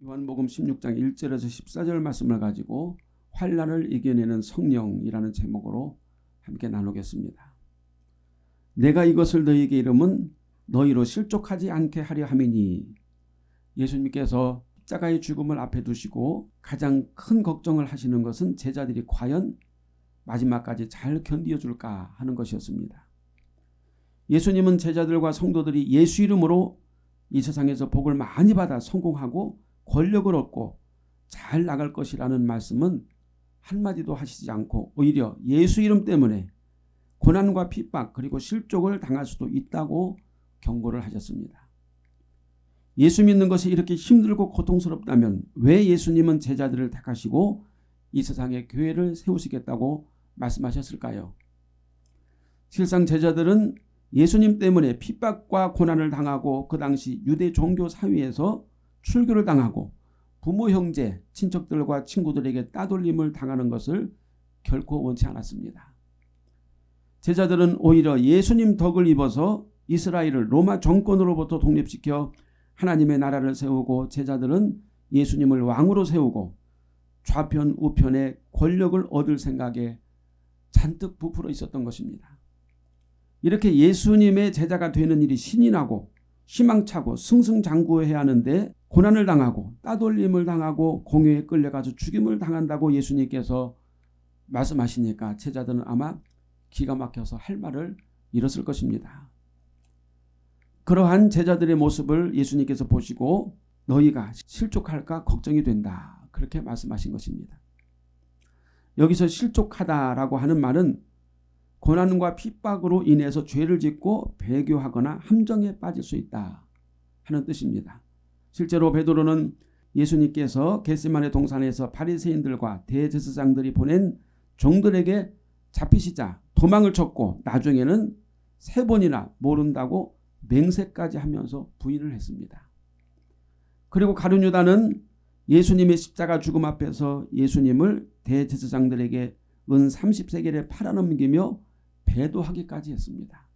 요한복음 16장 1절에서 14절 말씀을 가지고 환란을 이겨내는 성령이라는 제목으로 함께 나누겠습니다. 내가 이것을 너희에게 이름은 너희로 실족하지 않게 하려 함이니 예수님께서 십자가의 죽음을 앞에 두시고 가장 큰 걱정을 하시는 것은 제자들이 과연 마지막까지 잘 견디어줄까 하는 것이었습니다. 예수님은 제자들과 성도들이 예수 이름으로 이 세상에서 복을 많이 받아 성공하고 권력을 얻고 잘 나갈 것이라는 말씀은 한마디도 하시지 않고 오히려 예수 이름 때문에 고난과 핍박 그리고 실족을 당할 수도 있다고 경고를 하셨습니다. 예수 믿는 것이 이렇게 힘들고 고통스럽다면 왜 예수님은 제자들을 택하시고 이 세상에 교회를 세우시겠다고 말씀하셨을까요? 실상 제자들은 예수님 때문에 핍박과 고난을 당하고 그 당시 유대 종교 사회에서 출교를 당하고 부모 형제 친척들과 친구들에게 따돌림을 당하는 것을 결코 원치 않았습니다. 제자들은 오히려 예수님 덕을 입어서 이스라엘을 로마 정권으로부터 독립시켜 하나님의 나라를 세우고 제자들은 예수님을 왕으로 세우고 좌편 우편의 권력을 얻을 생각에 잔뜩 부풀어 있었던 것입니다. 이렇게 예수님의 제자가 되는 일이 신이 나고 희망차고 승승장구해야 하는데 고난을 당하고 따돌림을 당하고 공회에 끌려가서 죽임을 당한다고 예수님께서 말씀하시니까 제자들은 아마 기가 막혀서 할 말을 잃었을 것입니다. 그러한 제자들의 모습을 예수님께서 보시고 너희가 실족할까 걱정이 된다. 그렇게 말씀하신 것입니다. 여기서 실족하다라고 하는 말은 고난과 핍박으로 인해서 죄를 짓고 배교하거나 함정에 빠질 수 있다 하는 뜻입니다. 실제로 베드로는 예수님께서 겟세만의 동산에서 바리새인들과 대제사장들이 보낸 종들에게 잡히시자 도망을 쳤고 나중에는 세 번이나 모른다고 맹세까지 하면서 부인을 했습니다. 그리고 가룟유다는 예수님의 십자가 죽음 앞에서 예수님을 대제사장들에게 은 30세겔에 팔아넘기며 배도하기까지 했습니다.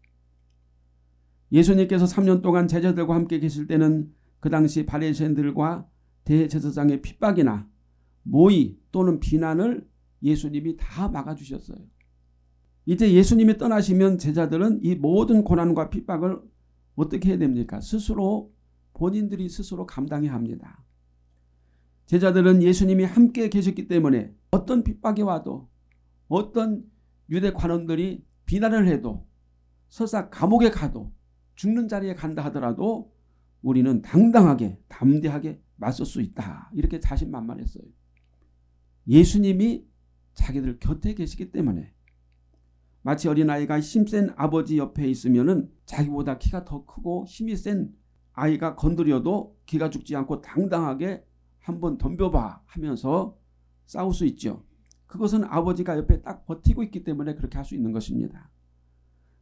예수님께서 3년 동안 제자들과 함께 계실 때는 그 당시 바리새인들과 대제사장의 핍박이나 모의 또는 비난을 예수님이 다 막아주셨어요. 이제 예수님이 떠나시면 제자들은 이 모든 고난과 핍박을 어떻게 해야 됩니까? 스스로 본인들이 스스로 감당해야 합니다. 제자들은 예수님이 함께 계셨기 때문에 어떤 핍박이 와도 어떤 유대 관원들이 비난을 해도 설사 감옥에 가도 죽는 자리에 간다 하더라도 우리는 당당하게 담대하게 맞설 수 있다. 이렇게 자신만만했어요. 예수님이 자기들 곁에 계시기 때문에 마치 어린아이가 힘센 아버지 옆에 있으면 자기보다 키가 더 크고 힘이 센 아이가 건드려도 기가 죽지 않고 당당하게 한번 덤벼봐 하면서 싸울 수 있죠. 그것은 아버지가 옆에 딱 버티고 있기 때문에 그렇게 할 수 있는 것입니다.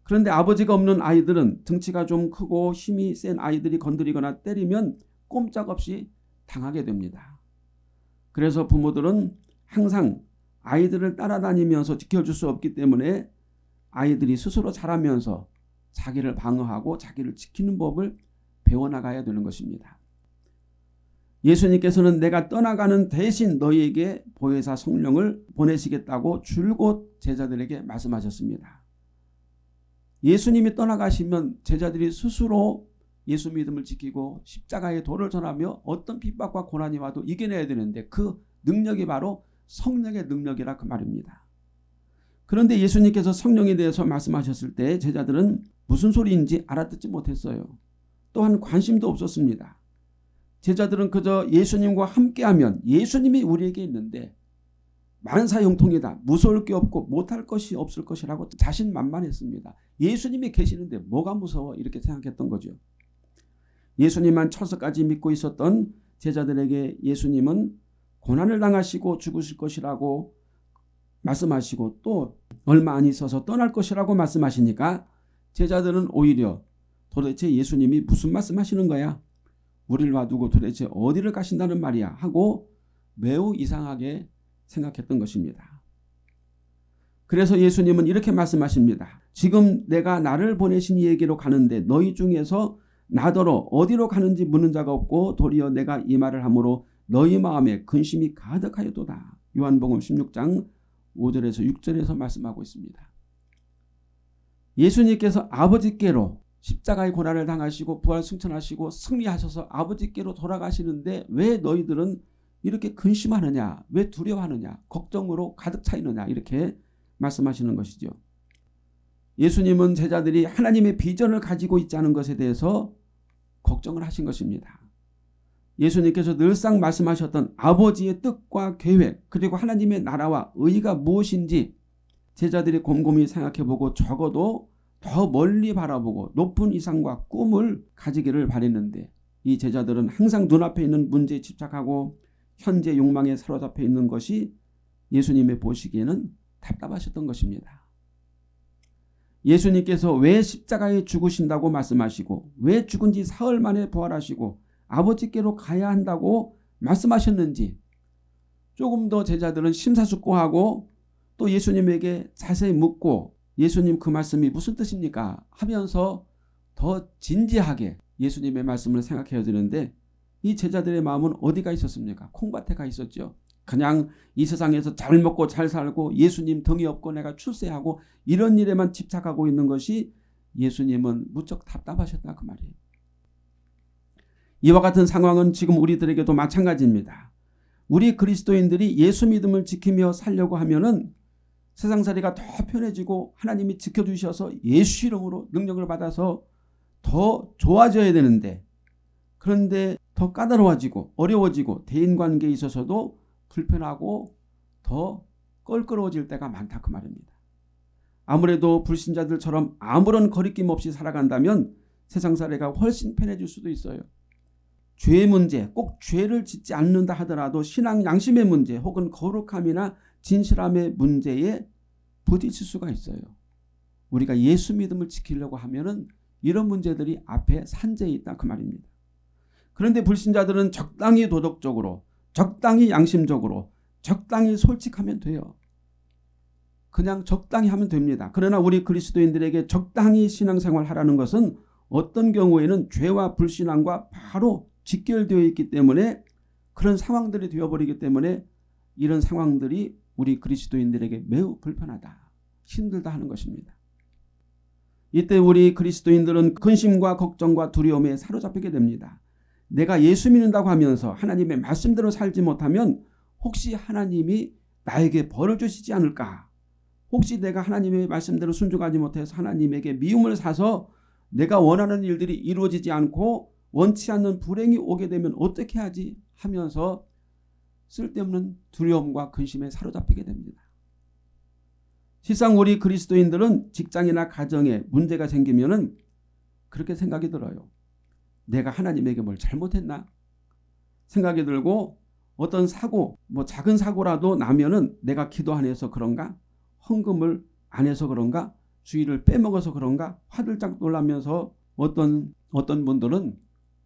그런데 아버지가 없는 아이들은 등치가 좀 크고 힘이 센 아이들이 건드리거나 때리면 꼼짝없이 당하게 됩니다. 그래서 부모들은 항상 아이들을 따라다니면서 지켜줄 수 없기 때문에 아이들이 스스로 자라면서 자기를 방어하고 자기를 지키는 법을 배워나가야 되는 것입니다. 예수님께서는 내가 떠나가는 대신 너희에게 보혜사 성령을 보내시겠다고 줄곧 제자들에게 말씀하셨습니다. 예수님이 떠나가시면 제자들이 스스로 예수 믿음을 지키고 십자가의 도를 전하며 어떤 핍박과 고난이 와도 이겨내야 되는데 그 능력이 바로 성령의 능력이라 그 말입니다. 그런데 예수님께서 성령에 대해서 말씀하셨을 때 제자들은 무슨 소리인지 알아듣지 못했어요. 또한 관심도 없었습니다. 제자들은 그저 예수님과 함께하면 예수님이 우리에게 있는데 만사형통이다. 무서울 게 없고 못할 것이 없을 것이라고 자신만만했습니다. 예수님이 계시는데 뭐가 무서워 이렇게 생각했던 거죠. 예수님만 철석까지 믿고 있었던 제자들에게 예수님은 고난을 당하시고 죽으실 것이라고 말씀하시고 또 얼마 안 있어서 떠날 것이라고 말씀하시니까 제자들은 오히려 도대체 예수님이 무슨 말씀하시는 거야? 우리를 놔두고 도대체 어디를 가신다는 말이야 하고 매우 이상하게 생각했던 것입니다. 그래서 예수님은 이렇게 말씀하십니다. 지금 내가 나를 보내신 이에게로 가는데 너희 중에서 나더러 어디로 가는지 묻는 자가 없고 도리어 내가 이 말을 함으로 너희 마음에 근심이 가득하여도다. 요한복음 16장 5절에서 6절에서 말씀하고 있습니다. 예수님께서 아버지께로 십자가의 고난을 당하시고 부활 승천하시고 승리하셔서 아버지께로 돌아가시는데 왜 너희들은 이렇게 근심하느냐 왜 두려워하느냐 걱정으로 가득 차 있느냐 이렇게 말씀하시는 것이죠. 예수님은 제자들이 하나님의 비전을 가지고 않은 것에 대해서 걱정을 하신 것입니다. 예수님께서 늘상 말씀하셨던 아버지의 뜻과 계획 그리고 하나님의 나라와 의가 무엇인지 제자들이 곰곰이 생각해보고 적어도 더 멀리 바라보고 높은 이상과 꿈을 가지기를 바랬는데 이 제자들은 항상 눈앞에 있는 문제에 집착하고 현재 욕망에 사로잡혀 있는 것이 예수님의 보시기에는 답답하셨던 것입니다. 예수님께서 왜 십자가에 죽으신다고 말씀하시고 왜 죽은 지 사흘 만에 부활하시고 아버지께로 가야 한다고 말씀하셨는지 조금 더 제자들은 심사숙고하고 또 예수님에게 자세히 묻고 예수님 그 말씀이 무슨 뜻입니까 하면서 더 진지하게 예수님의 말씀을 생각해야 되는데 이 제자들의 마음은 어디가 있었습니까? 콩밭에 가 있었죠. 그냥 이 세상에서 잘 먹고 잘 살고 예수님 덩이 없고 내가 출세하고 이런 일에만 집착하고 있는 것이 예수님은 무척 답답하셨다 그 말이에요. 이와 같은 상황은 지금 우리들에게도 마찬가지입니다. 우리 그리스도인들이 예수 믿음을 지키며 살려고 하면은 세상살이가 더 편해지고 하나님이 지켜주셔서 예수 이름으로 능력을 받아서 더 좋아져야 되는데 그런데 더 까다로워지고 어려워지고 대인관계에 있어서도 불편하고 더 껄끄러워질 때가 많다 그 말입니다. 아무래도 불신자들처럼 아무런 거리낌 없이 살아간다면 세상살이가 훨씬 편해질 수도 있어요. 죄의 문제, 꼭 죄를 짓지 않는다 하더라도 신앙 양심의 문제 혹은 거룩함이나 진실함의 문제에 부딪힐 수가 있어요. 우리가 예수 믿음을 지키려고 하면 은 이런 문제들이 앞에 산재에 있다 그 말입니다. 그런데 불신자들은 적당히 도덕적으로 적당히 양심적으로 적당히 솔직하면 돼요. 그냥 적당히 하면 됩니다. 그러나 우리 그리스도인들에게 적당히 신앙생활 하라는 것은 어떤 경우에는 죄와 불신앙과 바로 직결되어 있기 때문에 그런 상황들이 되어버리기 때문에 이런 상황들이 우리 그리스도인들에게 매우 불편하다. 힘들다 하는 것입니다. 이때 우리 그리스도인들은 근심과 걱정과 두려움에 사로잡히게 됩니다. 내가 예수 믿는다고 하면서 하나님의 말씀대로 살지 못하면 혹시 하나님이 나에게 벌을 주시지 않을까? 혹시 내가 하나님의 말씀대로 순종하지 못해서 하나님에게 미움을 사서 내가 원하는 일들이 이루어지지 않고 원치 않는 불행이 오게 되면 어떻게 하지 하면서 쓸데없는 두려움과 근심에 사로잡히게 됩니다. 실상 우리 그리스도인들은 직장이나 가정에 문제가 생기면 그렇게 생각이 들어요. 내가 하나님에게 뭘 잘못했나? 생각이 들고 어떤 사고 뭐 작은 사고라도 나면은 내가 기도 안 해서 그런가? 헌금을 안 해서 그런가? 주의를 빼먹어서 그런가? 화들짝 놀라면서 어떤 어떤 분들은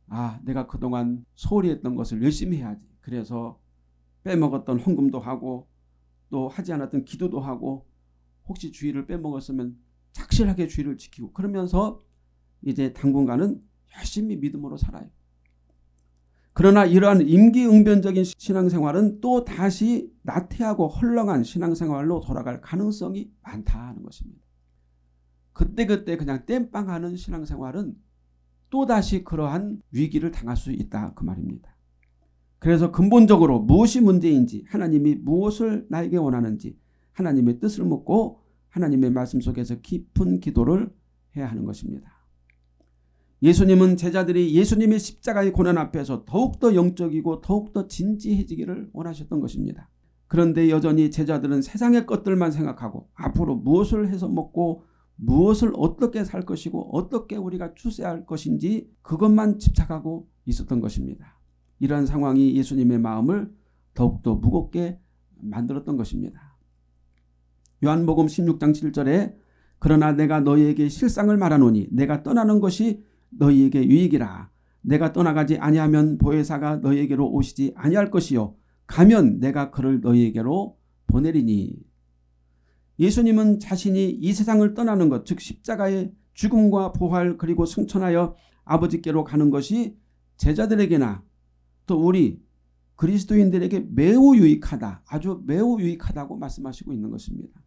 아 내가 그동안 소홀히 했던 것을 열심히 해야지. 그래서 빼먹었던 헌금도 하고 또 하지 않았던 기도도 하고 혹시 주의를 빼먹었으면 착실하게 주의를 지키고 그러면서 이제 당분간은 열심히 믿음으로 살아요. 그러나 이러한 임기응변적인 신앙생활은 또 다시 나태하고 헐렁한 신앙생활로 돌아갈 가능성이 많다는 것입니다. 그때그때 그냥 땜빵하는 신앙생활은 또다시 그러한 위기를 당할 수 있다 그 말입니다. 그래서 근본적으로 무엇이 문제인지 하나님이 무엇을 나에게 원하는지 하나님의 뜻을 묻고 하나님의 말씀 속에서 깊은 기도를 해야 하는 것입니다. 예수님은 제자들이 예수님의 십자가의 고난 앞에서 더욱더 영적이고 더욱더 진지해지기를 원하셨던 것입니다. 그런데 여전히 제자들은 세상의 것들만 생각하고 앞으로 무엇을 해서 먹고 무엇을 어떻게 살 것이고 어떻게 우리가 추세할 것인지 그것만 집착하고 있었던 것입니다. 이러한 상황이 예수님의 마음을 더욱더 무겁게 만들었던 것입니다. 요한복음 16장 7절에 그러나 내가 너희에게 실상을 말하노니 내가 떠나는 것이 너희에게 유익이라 내가 떠나가지 아니하면 보혜사가 너희에게로 오시지 아니할 것이요 가면 내가 그를 너희에게로 보내리니 예수님은 자신이 이 세상을 떠나는 것, 즉 십자가의 죽음과 부활 그리고 승천하여 아버지께로 가는 것이 제자들에게나 또 우리 그리스도인들에게 매우 유익하다. 아주 매우 유익하다고 말씀하시고 있는 것입니다.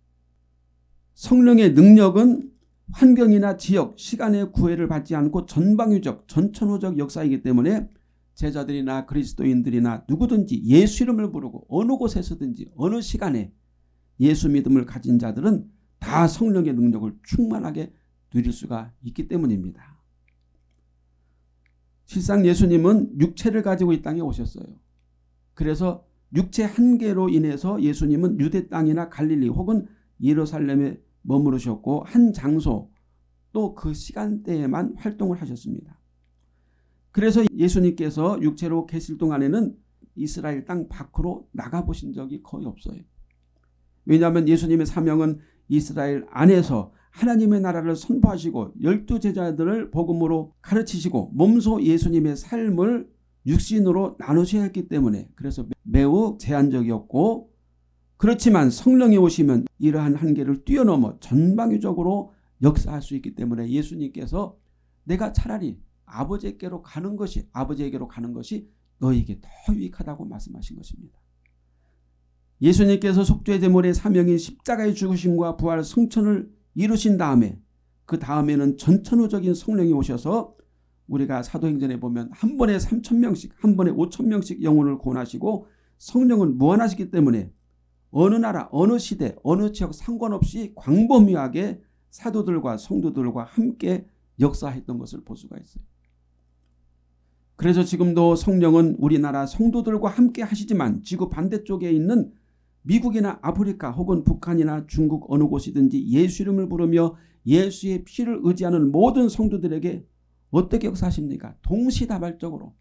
성령의 능력은 환경이나 지역, 시간의 구애를 받지 않고 전방위적, 전천후적 역사이기 때문에 제자들이나 그리스도인들이나 누구든지 예수 이름을 부르고 어느 곳에서든지 어느 시간에 예수 믿음을 가진 자들은 다 성령의 능력을 충만하게 누릴 수가 있기 때문입니다. 실상 예수님은 육체를 가지고 이 땅에 오셨어요. 그래서 육체 한계로 인해서 예수님은 유대 땅이나 갈릴리 혹은 예루살렘에 머무르셨고 한 장소 또 그 시간대에만 활동을 하셨습니다. 그래서 예수님께서 육체로 계실 동안에는 이스라엘 땅 밖으로 나가보신 적이 거의 없어요. 왜냐하면 예수님의 사명은 이스라엘 안에서 하나님의 나라를 선포하시고 열두 제자들을 복음으로 가르치시고 몸소 예수님의 삶을 육신으로 나누셔야 했기 때문에 그래서 매우 제한적이었고 그렇지만 성령이 오시면 이러한 한계를 뛰어넘어 전방위적으로 역사할 수 있기 때문에 예수님께서 내가 차라리 아버지께로 가는 것이 아버지에게로 가는 것이 너에게 더 유익하다고 말씀하신 것입니다. 예수님께서 속죄 제물의 사명인 십자가의 죽으심과 부활 성천을 이루신 다음에 그 다음에는 전천후적인 성령이 오셔서 우리가 사도행전에 보면 한 번에 3천 명씩 한 번에 5천 명씩 영혼을 구원하시고 성령은 무한하시기 때문에 어느 나라 어느 시대 어느 지역 상관없이 광범위하게 사도들과 성도들과 함께 역사했던 것을 볼 수가 있어요. 그래서 지금도 성령은 우리나라 성도들과 함께 하시지만 지구 반대쪽에 있는 미국이나 아프리카 혹은 북한이나 중국 어느 곳이든지 예수 이름을 부르며 예수의 피를 의지하는 모든 성도들에게 어떻게 역사하십니까? 동시다발적으로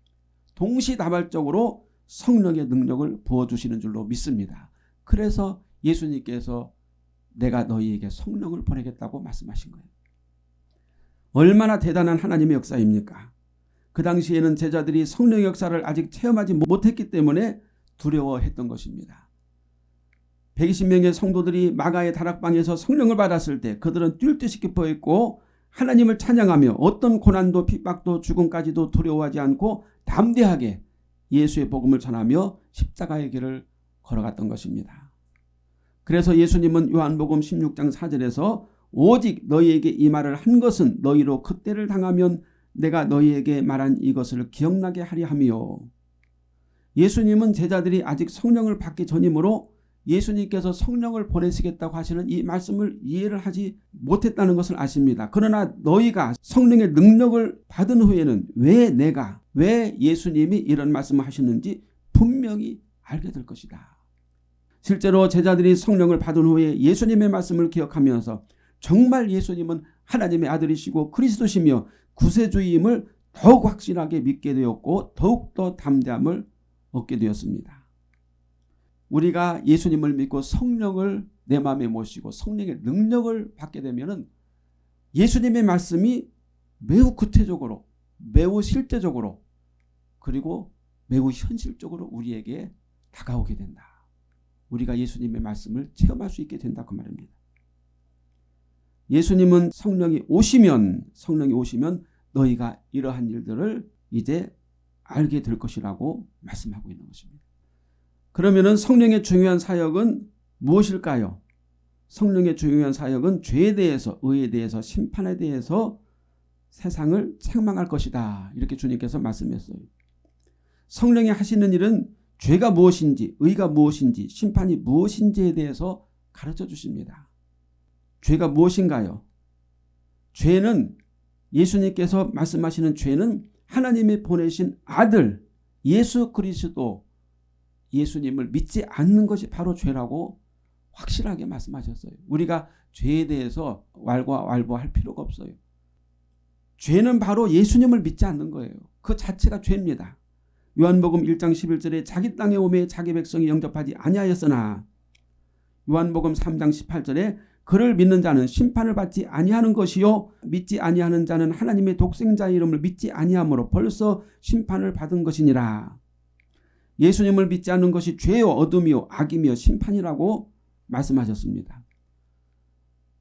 동시다발적으로 성령의 능력을 부어주시는 줄로 믿습니다. 그래서 예수님께서 내가 너희에게 성령을 보내겠다고 말씀하신 거예요. 얼마나 대단한 하나님의 역사입니까? 그 당시에는 제자들이 성령 역사를 아직 체험하지 못했기 때문에 두려워했던 것입니다. 120명의 성도들이 마가의 다락방에서 성령을 받았을 때 그들은 뛸 듯이 기뻐했고 하나님을 찬양하며 어떤 고난도 핍박도 죽음까지도 두려워하지 않고 담대하게 예수의 복음을 전하며 십자가의 길을 걸어갔던 것입니다. 그래서 예수님은 요한복음 16장 4절에서 오직 너희에게 이 말을 한 것은 너희로 그때를 당하면 내가 너희에게 말한 이것을 기억나게 하려 하며 예수님은 제자들이 아직 성령을 받기 전이므로 예수님께서 성령을 보내시겠다고 하시는 이 말씀을 이해를 하지 못했다는 것을 아십니다. 그러나 너희가 성령의 능력을 받은 후에는 왜 내가 왜 예수님이 이런 말씀을 하시는지 분명히 알게 될 것이다. 실제로 제자들이 성령을 받은 후에 예수님의 말씀을 기억하면서 정말 예수님은 하나님의 아들이시고 그리스도시며 구세주임을 더욱 확실하게 믿게 되었고 더욱더 담대함을 얻게 되었습니다. 우리가 예수님을 믿고 성령을 내 마음에 모시고 성령의 능력을 받게 되면 예수님의 말씀이 매우 구체적으로 매우 실제적으로 그리고 매우 현실적으로 우리에게 다가오게 된다. 우리가 예수님의 말씀을 체험할 수 있게 된다 그 말입니다. 예수님은 성령이 오시면 성령이 오시면 너희가 이러한 일들을 이제 알게 될 것이라고 말씀하고 있는 것입니다. 그러면 성령의 중요한 사역은 무엇일까요? 성령의 중요한 사역은 죄에 대해서 의에 대해서 심판에 대해서 세상을 책망할 것이다. 이렇게 주님께서 말씀했어요. 성령이 하시는 일은 죄가 무엇인지 의가 무엇인지 심판이 무엇인지에 대해서 가르쳐 주십니다. 죄가 무엇인가요? 죄는 예수님께서 말씀하시는 죄는 하나님이 보내신 아들 예수 그리스도 예수님을 믿지 않는 것이 바로 죄라고 확실하게 말씀하셨어요. 우리가 죄에 대해서 왈가왈부할 필요가 없어요. 죄는 바로 예수님을 믿지 않는 거예요. 그 자체가 죄입니다. 요한복음 1장 11절에 자기 땅에 오매 자기 백성이 영접하지 아니하였으나 요한복음 3장 18절에 그를 믿는 자는 심판을 받지 아니하는 것이요 믿지 아니하는 자는 하나님의 독생자 이름을 믿지 아니하므로 벌써 심판을 받은 것이니라. 예수님을 믿지 않는 것이 죄요 어둠이요 악이며 심판이라고 말씀하셨습니다.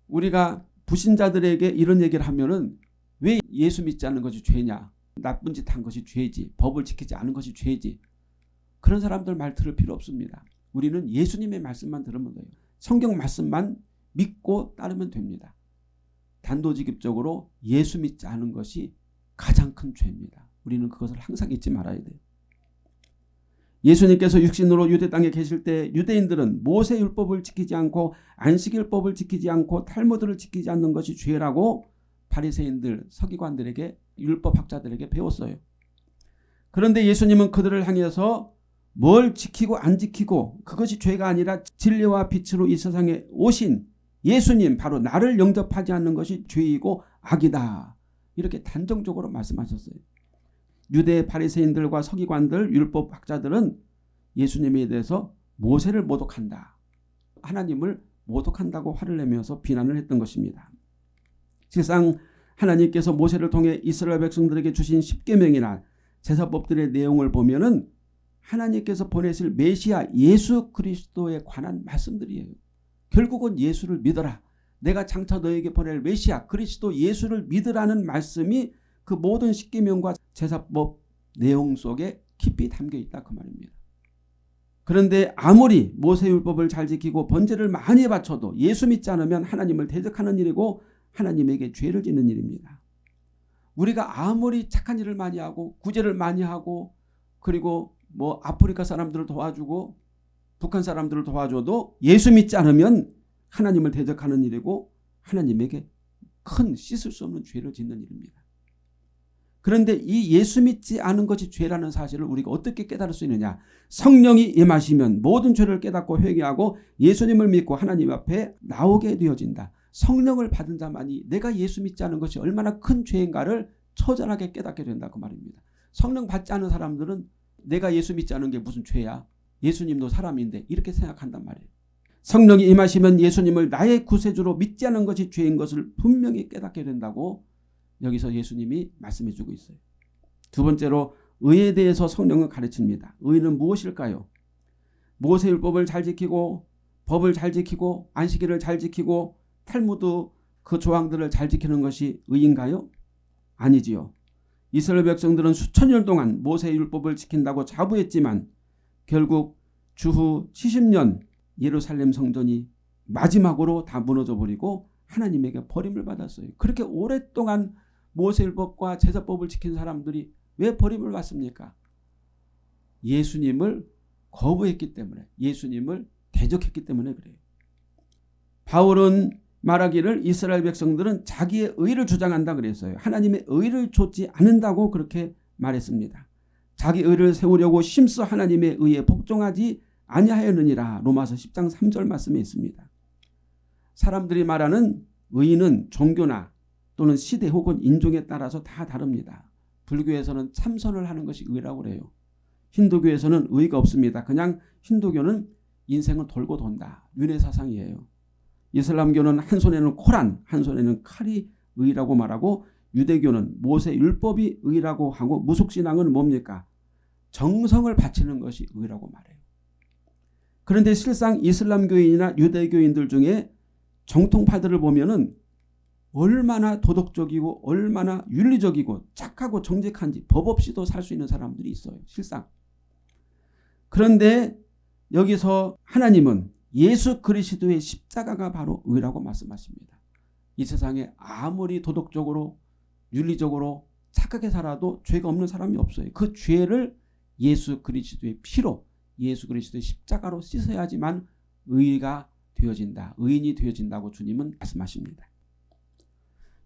우리가 부신자들에게 이런 얘기를 하면은 왜 예수 믿지 않는 것이 죄냐 나쁜 짓 한 것이 죄지 법을 지키지 않은 것이 죄지 그런 사람들 말 들을 필요 없습니다. 우리는 예수님의 말씀만 들으면 돼요. 성경 말씀만 믿고 따르면 됩니다. 단도직입적으로 예수 믿지 않은 것이 가장 큰 죄입니다. 우리는 그것을 항상 잊지 말아야 돼요. 예수님께서 육신으로 유대 땅에 계실 때 유대인들은 모세 율법을 지키지 않고 안식일법을 지키지 않고 탈무드를 지키지 않는 것이 죄라고 바리새인들 서기관들에게 율법학자들에게 배웠어요. 그런데 예수님은 그들을 향해서 뭘 지키고 안 지키고 그것이 죄가 아니라 진리와 빛으로 이 세상에 오신 예수님 바로 나를 영접하지 않는 것이 죄이고 악이다. 이렇게 단정적으로 말씀하셨어요. 유대 바리새인들과 서기관들 율법학자들은 예수님에 대해서 모세를 모독한다. 하나님을 모독한다고 화를 내면서 비난을 했던 것입니다. 실상 하나님께서 모세를 통해 이스라엘 백성들에게 주신 십계명이나 제사법들의 내용을 보면은 하나님께서 보내실 메시아 예수 그리스도에 관한 말씀들이에요. 결국은 예수를 믿어라. 내가 장차 너에게 보낼 메시아 그리스도 예수를 믿으라는 말씀이 그 모든 십계명과 제사법 내용 속에 깊이 담겨 있다 그 말입니다. 그런데 아무리 모세율법을 잘 지키고 번제를 많이 바쳐도 예수 믿지 않으면 하나님을 대적하는 일이고 하나님에게 죄를 짓는 일입니다. 우리가 아무리 착한 일을 많이 하고 구제를 많이 하고 그리고 뭐 아프리카 사람들을 도와주고 북한 사람들을 도와줘도 예수 믿지 않으면 하나님을 대적하는 일이고 하나님에게 큰 씻을 수 없는 죄를 짓는 일입니다. 그런데 이 예수 믿지 않은 것이 죄라는 사실을 우리가 어떻게 깨달을 수 있느냐. 성령이 임하시면 모든 죄를 깨닫고 회개하고 예수님을 믿고 하나님 앞에 나오게 되어진다. 성령을 받은 자만이 내가 예수 믿지 않은 것이 얼마나 큰 죄인가를 처절하게 깨닫게 된다 그 말입니다. 성령 받지 않은 사람들은 내가 예수 믿지 않은 게 무슨 죄야. 예수님도 사람인데 이렇게 생각한단 말이에요. 성령이 임하시면 예수님을 나의 구세주로 믿지 않은 것이 죄인 것을 분명히 깨닫게 된다고 여기서 예수님이 말씀해 주고 있어요. 두 번째로 의에 대해서 성령은 가르칩니다. 의는 무엇일까요? 모세율법을 잘 지키고 법을 잘 지키고 안식일을 잘 지키고 탈무드 그 조항들을 잘 지키는 것이 의인가요? 아니지요. 이스라엘 백성들은 수천 년 동안 모세율법을 지킨다고 자부했지만 결국 주후 70년 예루살렘 성전이 마지막으로 다 무너져 버리고 하나님에게 버림을 받았어요. 그렇게 오랫동안 모세율법과 제사법을 지킨 사람들이 왜 버림을 받습니까? 예수님을 거부했기 때문에 예수님을 대적했기 때문에 그래요. 바울은 말하기를 이스라엘 백성들은 자기의 의를 주장한다 그랬어요. 하나님의 의를 좇지 않는다고 그렇게 말했습니다. 자기 의를 세우려고 심써 하나님의 의에 복종하지 아니하였느니라 로마서 10장 3절 말씀에 있습니다. 사람들이 말하는 의는 종교나 또는 시대 혹은 인종에 따라서 다 다릅니다. 불교에서는 참선을 하는 것이 의라고 그래요. 힌두교에서는 의가 없습니다. 그냥 힌두교는 인생은 돌고 돈다. 윤회 사상이에요. 이슬람교는 한 손에는 코란, 한 손에는 칼이 의라고 말하고 유대교는 모세 율법이 의라고 하고 무속신앙은 뭡니까? 정성을 바치는 것이 의라고 말해요. 그런데 실상 이슬람교인이나 유대교인들 중에 정통파들을 보면 은 얼마나 도덕적이고 얼마나 윤리적이고 착하고 정직한지 법 없이도 살 수 있는 사람들이 있어요. 실상. 그런데 여기서 하나님은 예수 그리스도의 십자가가 바로 의라고 말씀하십니다. 이 세상에 아무리 도덕적으로 윤리적으로 착하게 살아도 죄가 없는 사람이 없어요. 그 죄를 예수 그리스도의 피로 예수 그리스도의 십자가로 씻어야지만 의가 되어진다. 의인이 되어진다고 주님은 말씀하십니다.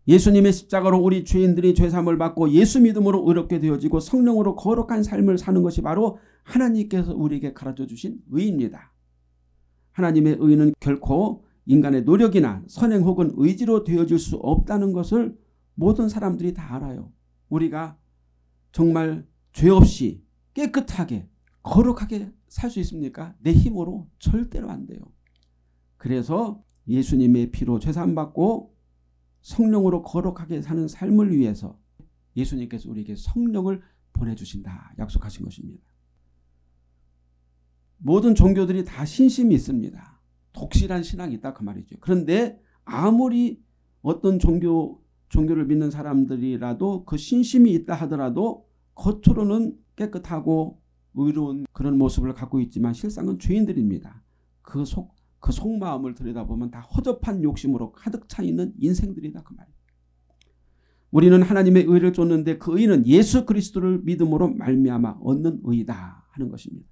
예수님의 십자가로 우리 죄인들이 죄삼을 받고 예수 믿음으로 의롭게 되어지고 성령으로 거룩한 삶을 사는 것이 바로 하나님께서 우리에게 가르쳐 주신 의입니다. 하나님의 의는 결코 인간의 노력이나 선행 혹은 의지로 되어질 수 없다는 것을 모든 사람들이 다 알아요. 우리가 정말 죄 없이 깨끗하게 거룩하게 살 수 있습니까? 내 힘으로 절대로 안 돼요. 그래서 예수님의 피로 죄산 받고 성령으로 거룩하게 사는 삶을 위해서 예수님께서 우리에게 성령을 보내주신다 약속하신 것입니다. 모든 종교들이 다 신심이 있습니다. 독실한 신앙이 있다 그 말이죠. 그런데 아무리 어떤 종교 종교를 믿는 사람들이라도 그 신심이 있다 하더라도 겉으로는 깨끗하고 의로운 그런 모습을 갖고 있지만 실상은 죄인들입니다. 그 속, 그 속마음을 들여다보면 다 허접한 욕심으로 가득 차 있는 인생들이다 그 말이에요. 우리는 하나님의 의를 쫓는데 그 의는 예수 그리스도를 믿음으로 말미암아 얻는 의다 하는 것입니다.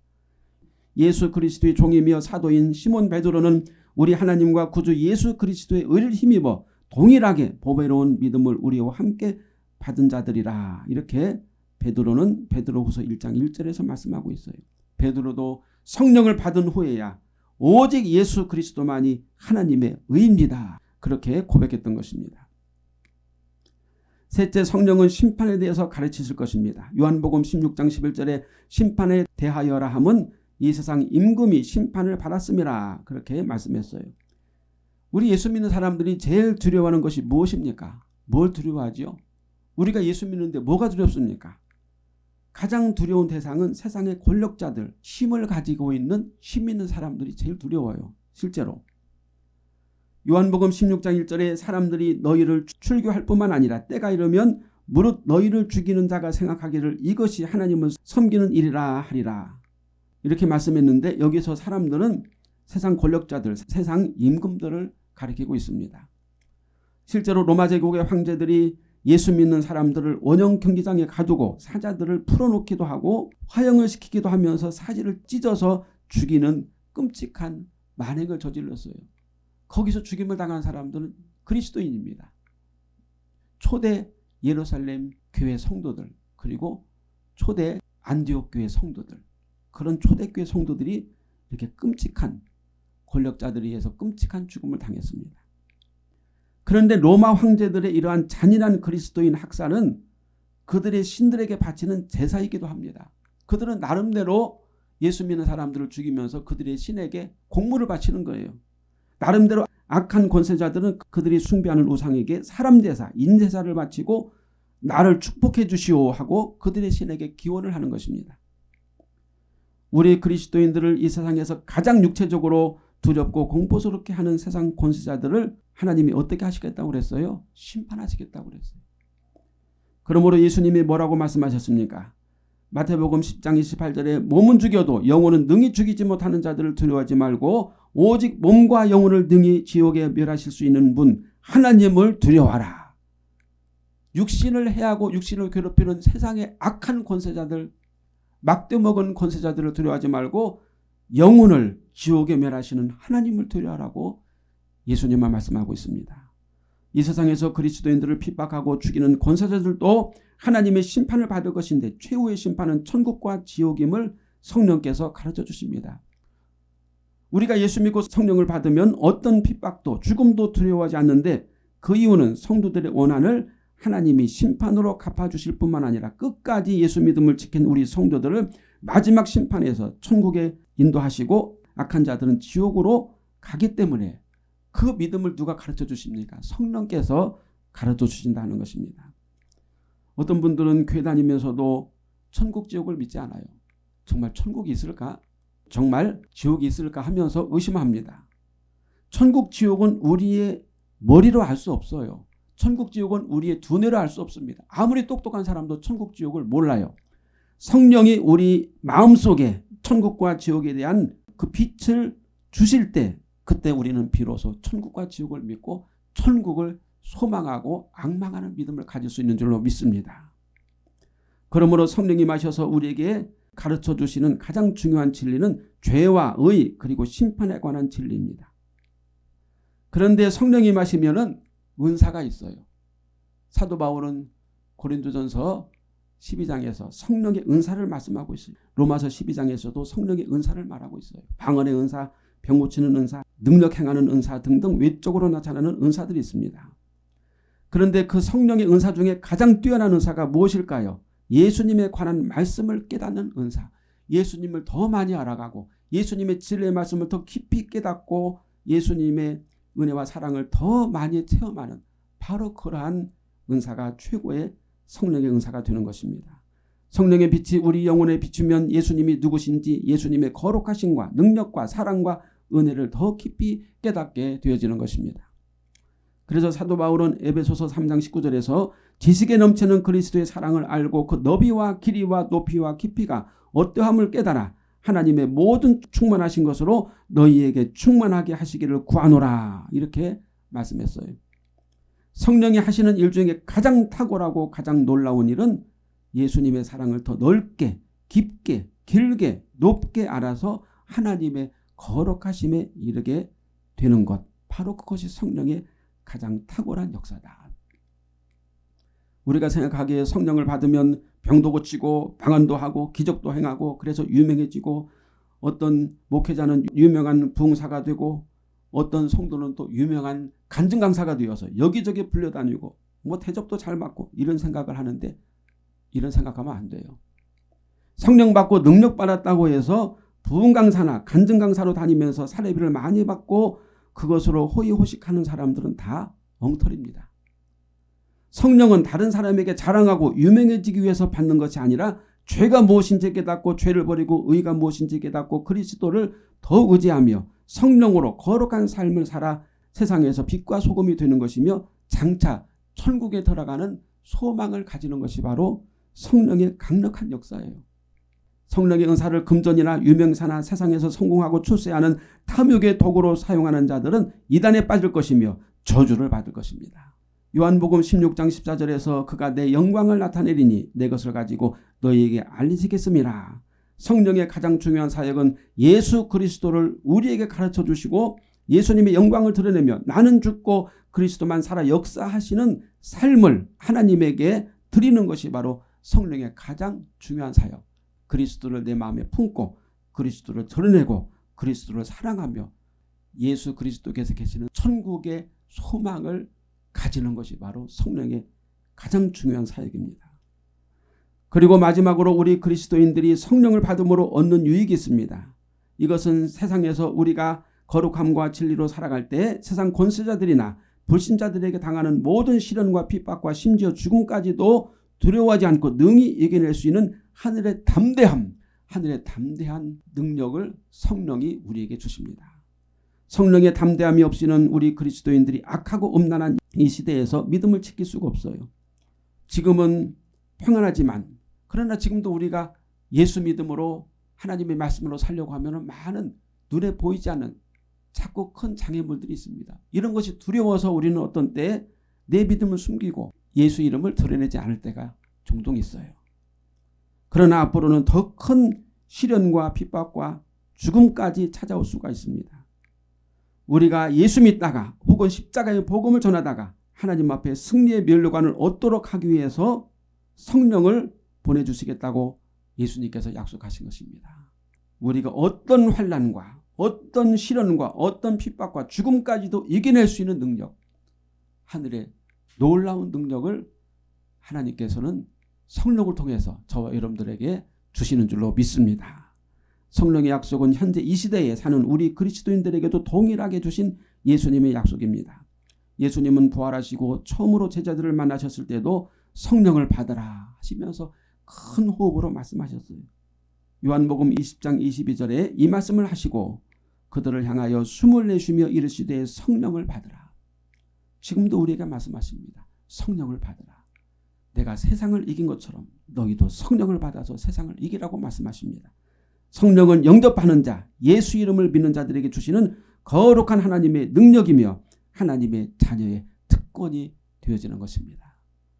예수 그리스도의 종이며 사도인 시몬 베드로는 우리 하나님과 구주 예수 그리스도의 의를 힘입어 동일하게 보배로운 믿음을 우리와 함께 받은 자들이라 이렇게 베드로는 베드로후서 1장 1절에서 말씀하고 있어요. 베드로도 성령을 받은 후에야 오직 예수 그리스도만이 하나님의 의입니다. 그렇게 고백했던 것입니다. 셋째 성령은 심판에 대해서 가르치실 것입니다. 요한복음 16장 11절에 심판에 대하여라 함은 이 세상 임금이 심판을 받았음이라 그렇게 말씀했어요. 우리 예수 믿는 사람들이 제일 두려워하는 것이 무엇입니까? 뭘 두려워하지요? 우리가 예수 믿는데 뭐가 두렵습니까? 가장 두려운 대상은 세상의 권력자들, 힘을 가지고 있는 힘 있는 사람들이 제일 두려워요. 실제로. 요한복음 16장 1절에 사람들이 너희를 출교할 뿐만 아니라 때가 이르면 무릇 너희를 죽이는 자가 생각하기를 이것이 하나님을 섬기는 일이라 하리라. 이렇게 말씀했는데 여기서 사람들은 세상 권력자들, 세상 임금들을 가리키고 있습니다. 실제로 로마 제국의 황제들이 예수 믿는 사람들을 원형 경기장에 가두고 사자들을 풀어놓기도 하고 화형을 시키기도 하면서 사지를 찢어서 죽이는 끔찍한 만행을 저질렀어요. 거기서 죽임을 당한 사람들은 그리스도인입니다. 초대 예루살렘 교회 성도들 그리고 초대 안디옥 교회 성도들 그런 초대교회 성도들이 이렇게 끔찍한 권력자들에 의해서 끔찍한 죽음을 당했습니다. 그런데 로마 황제들의 이러한 잔인한 그리스도인 학살은 그들의 신들에게 바치는 제사이기도 합니다. 그들은 나름대로 예수 믿는 사람들을 죽이면서 그들의 신에게 공물을 바치는 거예요. 나름대로 악한 권세자들은 그들이 숭배하는 우상에게 사람 제사, 인제사를 바치고 나를 축복해 주시오 하고 그들의 신에게 기원을 하는 것입니다. 우리 그리스도인들을 이 세상에서 가장 육체적으로 두렵고 공포스럽게 하는 세상 권세자들을 하나님이 어떻게 하시겠다고 그랬어요? 심판하시겠다고 그랬어요. 그러므로 예수님이 뭐라고 말씀하셨습니까? 마태복음 10장 28절에 몸은 죽여도 영혼은 능히 죽이지 못하는 자들을 두려워하지 말고 오직 몸과 영혼을 능히 지옥에 멸하실 수 있는 분 하나님을 두려워하라. 육신을 해하고 육신을 괴롭히는 세상의 악한 권세자들 막대먹은 권세자들을 두려워하지 말고 영혼을 지옥에 멸하시는 하나님을 두려워하라고 예수님만 말씀하고 있습니다. 이 세상에서 그리스도인들을 핍박하고 죽이는 권세자들도 하나님의 심판을 받을 것인데 최후의 심판은 천국과 지옥임을 성령께서 가르쳐 주십니다. 우리가 예수 믿고 성령을 받으면 어떤 핍박도 죽음도 두려워하지 않는데 그 이유는 성도들의 원한을 하나님이 심판으로 갚아주실 뿐만 아니라 끝까지 예수 믿음을 지킨 우리 성도들을 마지막 심판에서 천국에 인도하시고 악한 자들은 지옥으로 가기 때문에 그 믿음을 누가 가르쳐 주십니까? 성령께서 가르쳐 주신다는 것입니다. 어떤 분들은 교회 다니면서도 천국 지옥을 믿지 않아요. 정말 천국이 있을까? 정말 지옥이 있을까 하면서 의심합니다. 천국 지옥은 우리의 머리로 알 수 없어요. 천국 지옥은 우리의 두뇌로 알 수 없습니다. 아무리 똑똑한 사람도 천국 지옥을 몰라요. 성령이 우리 마음속에 천국과 지옥에 대한 그 빛을 주실 때 그때 우리는 비로소 천국과 지옥을 믿고 천국을 소망하고 악망하는 믿음을 가질 수 있는 줄로 믿습니다. 그러므로 성령이 마셔서 우리에게 가르쳐 주시는 가장 중요한 진리는 죄와 의 그리고 심판에 관한 진리입니다. 그런데 성령이 마시면 은 사가 있어요. 사도 바울은 고린도전서 12장에서 성령의 은사를 말씀하고 있어요. 로마서 12장에서도 성령의 은사를 말하고 있어요. 방언의 은사, 병 고치는 은사, 능력 행하는 은사 등등 외적으로 나타나는 은사들이 있습니다. 그런데 그 성령의 은사 중에 가장 뛰어난 은사가 무엇일까요? 예수님에 관한 말씀을 깨닫는 은사. 예수님을 더 많이 알아가고 예수님의 진리의 말씀을 더 깊이 깨닫고 예수님의 은혜와 사랑을 더 많이 체험하는 바로 그러한 은사가 최고의 성령의 은사가 되는 것입니다. 성령의 빛이 우리 영혼에 비추면 예수님이 누구신지 예수님의 거룩하심과 능력과 사랑과 은혜를 더 깊이 깨닫게 되어지는 것입니다. 그래서 사도 바울은 에베소서 3장 19절에서 지식에 넘치는 그리스도의 사랑을 알고 그 너비와 길이와 높이와 깊이가 어떠함을 깨달아 하나님의 모든 충만하신 것으로 너희에게 충만하게 하시기를 구하노라 이렇게 말씀했어요. 성령이 하시는 일 중에 가장 탁월하고 가장 놀라운 일은 예수님의 사랑을 더 넓게 깊게 길게 높게 알아서 하나님의 거룩하심에 이르게 되는 것 바로 그것이 성령의 가장 탁월한 역사다. 우리가 생각하기에 성령을 받으면 병도 고치고 방언도 하고 기적도 행하고 그래서 유명해지고 어떤 목회자는 유명한 부흥사가 되고 어떤 성도는 또 유명한 간증 강사가 되어서 여기저기 불려다니고 뭐 대접도 잘 받고 이런 생각을 하는데 이런 생각하면 안 돼요. 성령 받고 능력 받았다고 해서 부흥 강사나 간증 강사로 다니면서 사례비를 많이 받고 그것으로 호의호식하는 사람들은 다 엉터리입니다. 성령은 다른 사람에게 자랑하고 유명해지기 위해서 받는 것이 아니라 죄가 무엇인지 깨닫고 죄를 버리고 의가 무엇인지 깨닫고 그리스도를 더 의지하며 성령으로 거룩한 삶을 살아 세상에서 빛과 소금이 되는 것이며 장차 천국에 들어가는 소망을 가지는 것이 바로 성령의 강력한 역사예요. 성령의 은사를 금전이나 유명사나 세상에서 성공하고 출세하는 탐욕의 도구로 사용하는 자들은 이단에 빠질 것이며 저주를 받을 것입니다. 요한복음 16장 14절에서 그가 내 영광을 나타내리니 내 것을 가지고 너희에게 알리시겠습니다. 성령의 가장 중요한 사역은 예수 그리스도를 우리에게 가르쳐 주시고 예수님의 영광을 드러내며 나는 죽고 그리스도만 살아 역사하시는 삶을 하나님에게 드리는 것이 바로 성령의 가장 중요한 사역. 그리스도를 내 마음에 품고 그리스도를 드러내고 그리스도를 사랑하며 예수 그리스도께서 계시는 천국의 소망을 가지는 것이 바로 성령의 가장 중요한 사역입니다. 그리고 마지막으로 우리 그리스도인들이 성령을 받음으로 얻는 유익이 있습니다. 이것은 세상에서 우리가 거룩함과 진리로 살아갈 때 세상 권세자들이나 불신자들에게 당하는 모든 시련과 핍박과 심지어 죽음까지도 두려워하지 않고 능히 이겨낼 수 있는 하늘의 담대함, 하늘의 담대한 능력을 성령이 우리에게 주십니다. 성령의 담대함이 없이는 우리 그리스도인들이 악하고 음란한 이 시대에서 믿음을 지킬 수가 없어요. 지금은 평안하지만 그러나 지금도 우리가 예수 믿음으로 하나님의 말씀으로 살려고 하면 많은 눈에 보이지 않는 자꾸 큰 장애물들이 있습니다. 이런 것이 두려워서 우리는 어떤 때내 믿음을 숨기고 예수 이름을 드러내지 않을 때가 종종 있어요. 그러나 앞으로는 더 큰 시련과 핍박과 죽음까지 찾아올 수가 있습니다. 우리가 예수 믿다가 혹은 십자가의 복음을 전하다가 하나님 앞에 승리의 멸류관을 얻도록 하기 위해서 성령을 보내주시겠다고 예수님께서 약속하신 것입니다. 우리가 어떤 환란과 어떤 시련과 어떤 핍박과 죽음까지도 이겨낼 수 있는 능력 하늘의 놀라운 능력을 하나님께서는 성령을 통해서 저와 여러분들에게 주시는 줄로 믿습니다. 성령의 약속은 현재 이 시대에 사는 우리 그리스도인들에게도 동일하게 주신 예수님의 약속입니다. 예수님은 부활하시고 처음으로 제자들을 만나셨을 때도 성령을 받으라 하시면서 큰 호흡으로 말씀하셨어요. 요한복음 20장 22절에 이 말씀을 하시고 그들을 향하여 숨을 내쉬며 이르시되 성령을 받으라. 지금도 우리에게 말씀하십니다. 성령을 받으라. 내가 세상을 이긴 것처럼 너희도 성령을 받아서 세상을 이기라고 말씀하십니다. 성령은 영접하는 자, 예수 이름을 믿는 자들에게 주시는 거룩한 하나님의 능력이며 하나님의 자녀의 특권이 되어지는 것입니다.